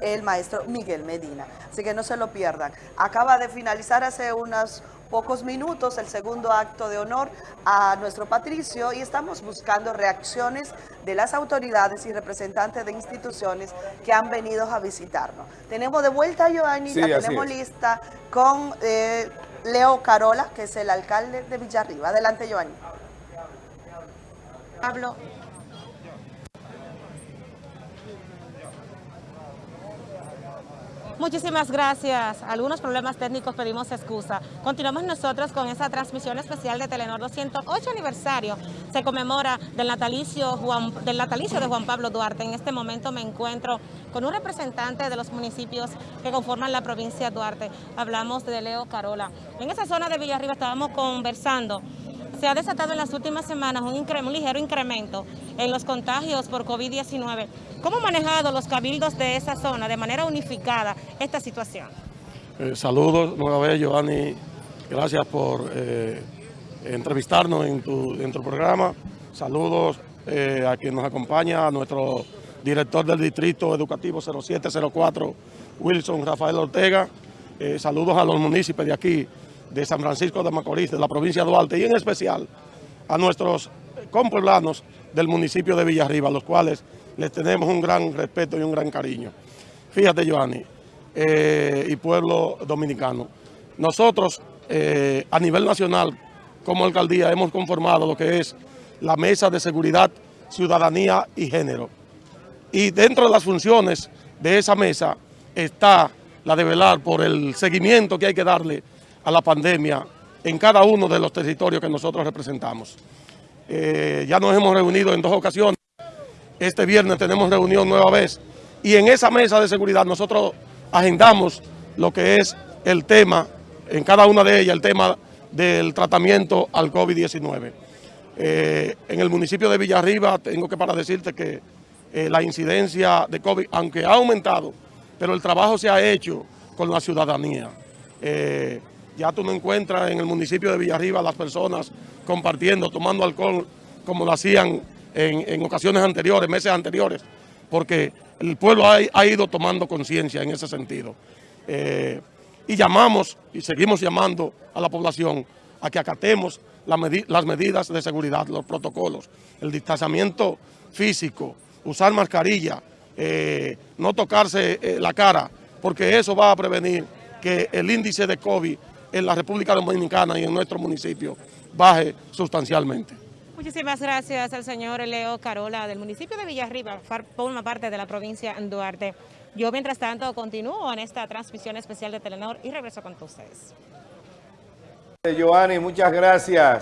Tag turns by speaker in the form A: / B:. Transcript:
A: el maestro Miguel Medina. Así que no se lo pierdan. Acaba de finalizar hace unos pocos minutos el segundo acto de honor a nuestro patricio y estamos buscando reacciones de las autoridades y representantes de instituciones que han venido a visitarnos. Tenemos de vuelta a Giovanni, la tenemos lista con eh, Leo Carola, que es el alcalde de Villarriba. Adelante, Giovanni.
B: Pablo. Muchísimas gracias. Algunos problemas técnicos pedimos excusa. Continuamos nosotros con esa transmisión especial de Telenor 208 aniversario. Se conmemora del natalicio, del natalicio de Juan Pablo Duarte. En este momento me encuentro con un representante de los municipios que conforman la provincia de Duarte. Hablamos de Leo Carola. En esa zona de Villarriba estábamos conversando se ha desatado en las últimas semanas un, un ligero incremento en los contagios por COVID-19. ¿Cómo han manejado los cabildos de esa zona de manera unificada esta situación?
C: Eh, saludos nueva vez, Giovanni. Gracias por eh, entrevistarnos en tu, programa. Saludos eh, a quien nos acompaña, a nuestro director del Distrito Educativo 0704, Wilson Rafael Ortega. saludos a los municipios de aquí, de San Francisco de Macorís, de la provincia de Duarte y en especial a nuestros compueblanos del municipio de Villarriba, los cuales les tenemos un gran respeto y un gran cariño. Fíjate, Joanny, eh, y pueblo dominicano, nosotros eh, a nivel nacional, como alcaldía, hemos conformado lo que es la Mesa de Seguridad, Ciudadanía y Género. Y dentro de las funciones de esa mesa está la de velar por el seguimiento que hay que darle a la pandemia en cada uno de los territorios que nosotros representamos. Eh, ya nos hemos reunido en dos ocasiones. Este viernes tenemos reunión nueva vez y en esa mesa de seguridad nosotros agendamos lo que es el tema, en cada una de ellas, el tema del tratamiento al COVID-19. Eh, en el municipio de Villarriba tengo que para decirte que eh, la incidencia de COVID, aunque ha aumentado, pero el trabajo se ha hecho con la ciudadanía. Ya tú no encuentras en el municipio de Villarriba las personas compartiendo, tomando alcohol como lo hacían en, ocasiones anteriores, meses anteriores, porque el pueblo ha, ido tomando conciencia en ese sentido. Eh, y llamamos y seguimos llamando a la población a que acatemos las medidas de seguridad, los protocolos, el distanciamiento físico, usar mascarilla, eh, no tocarse eh, la cara, porque eso va a prevenir que el índice de COVID en la República Dominicana y en nuestro municipio baje sustancialmente.
B: Muchísimas gracias al señor Leo Carola del municipio de Villarriba, forma parte de la provincia de Duarte. Yo, mientras tanto, continúo en esta transmisión especial de Telenor y regreso con ustedes.
D: Giovanni, muchas gracias.